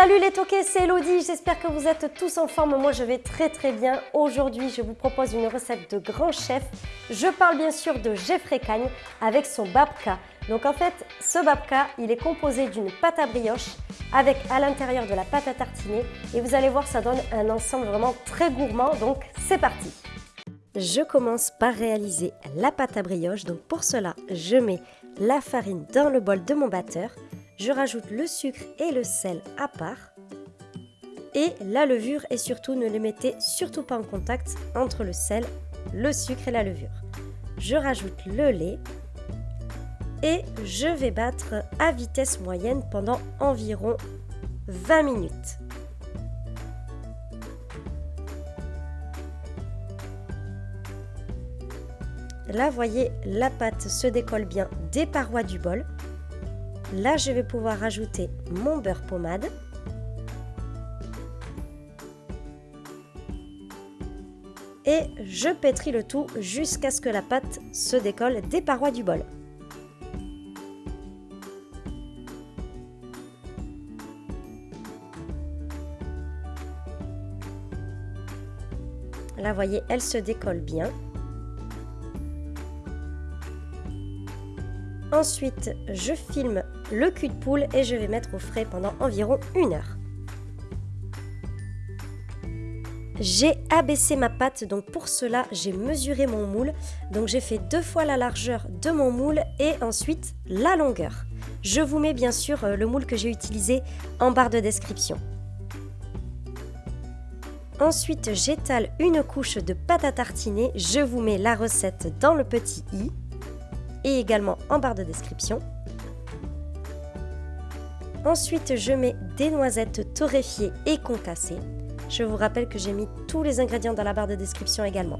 Salut les toqués, c'est Elodie, j'espère que vous êtes tous en forme, moi je vais très très bien. Aujourd'hui je vous propose une recette de grand chef. Je parle bien sûr de Jeffrey Cagne avec son babka. Donc en fait ce babka il est composé d'une pâte à brioche avec à l'intérieur de la pâte à tartiner et vous allez voir ça donne un ensemble vraiment très gourmand donc c'est parti je commence par réaliser la pâte à brioche. Donc pour cela, je mets la farine dans le bol de mon batteur. Je rajoute le sucre et le sel à part. Et la levure et surtout ne les mettez surtout pas en contact entre le sel, le sucre et la levure. Je rajoute le lait et je vais battre à vitesse moyenne pendant environ 20 minutes. Là, voyez, la pâte se décolle bien des parois du bol. Là, je vais pouvoir rajouter mon beurre pommade. Et je pétris le tout jusqu'à ce que la pâte se décolle des parois du bol. Là, voyez, elle se décolle bien. Ensuite, je filme le cul de poule et je vais mettre au frais pendant environ une heure. J'ai abaissé ma pâte, donc pour cela, j'ai mesuré mon moule. Donc j'ai fait deux fois la largeur de mon moule et ensuite la longueur. Je vous mets bien sûr euh, le moule que j'ai utilisé en barre de description. Ensuite, j'étale une couche de pâte à tartiner. Je vous mets la recette dans le petit i et également en barre de description. Ensuite, je mets des noisettes torréfiées et concassées. Je vous rappelle que j'ai mis tous les ingrédients dans la barre de description également.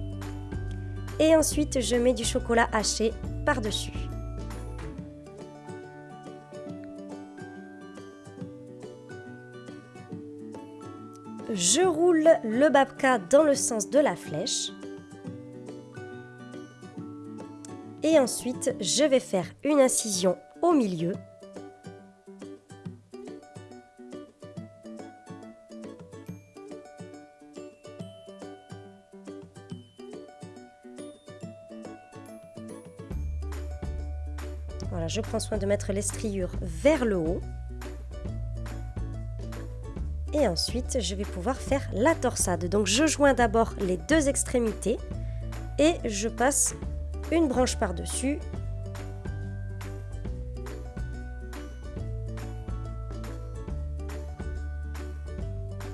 Et ensuite, je mets du chocolat haché par-dessus. Je roule le babka dans le sens de la flèche. Et ensuite, je vais faire une incision au milieu. Voilà, je prends soin de mettre les striures vers le haut. Et ensuite, je vais pouvoir faire la torsade. Donc, je joins d'abord les deux extrémités et je passe une branche par-dessus.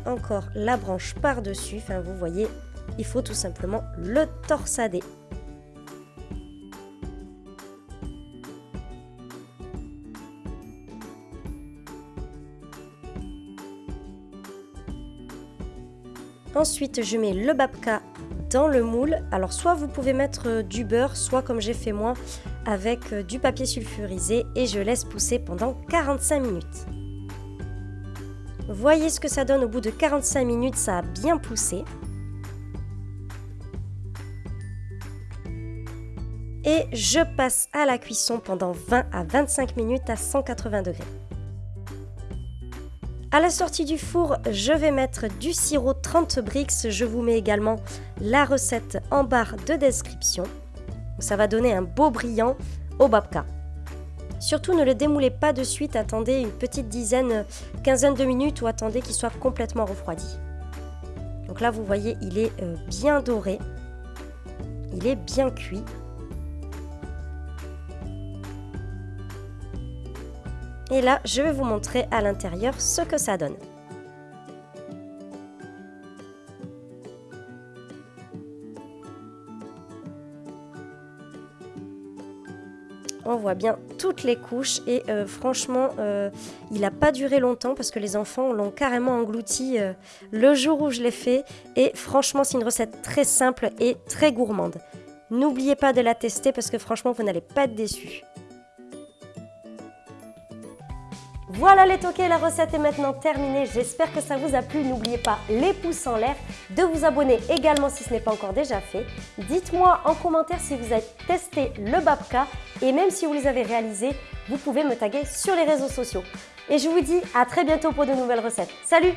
Encore la branche par-dessus, enfin vous voyez, il faut tout simplement le torsader. Ensuite, je mets le babka dans le moule. Alors soit vous pouvez mettre euh, du beurre, soit comme j'ai fait moi, avec euh, du papier sulfurisé et je laisse pousser pendant 45 minutes. Voyez ce que ça donne au bout de 45 minutes, ça a bien poussé. Et je passe à la cuisson pendant 20 à 25 minutes à 180 degrés. À la sortie du four, je vais mettre du sirop 30 brix. Je vous mets également la recette en barre de description. Ça va donner un beau brillant au babka. Surtout ne le démoulez pas de suite, attendez une petite dizaine, quinzaine de minutes ou attendez qu'il soit complètement refroidi. Donc là vous voyez il est euh, bien doré, il est bien cuit. Et là, je vais vous montrer à l'intérieur ce que ça donne. on voit bien toutes les couches et euh, franchement euh, il n'a pas duré longtemps parce que les enfants l'ont carrément englouti euh, le jour où je l'ai fait et franchement c'est une recette très simple et très gourmande. N'oubliez pas de la tester parce que franchement vous n'allez pas être déçus. Voilà les toqués, la recette est maintenant terminée. J'espère que ça vous a plu. N'oubliez pas les pouces en l'air, de vous abonner également si ce n'est pas encore déjà fait. Dites-moi en commentaire si vous avez testé le babka et même si vous les avez réalisés, vous pouvez me taguer sur les réseaux sociaux. Et je vous dis à très bientôt pour de nouvelles recettes. Salut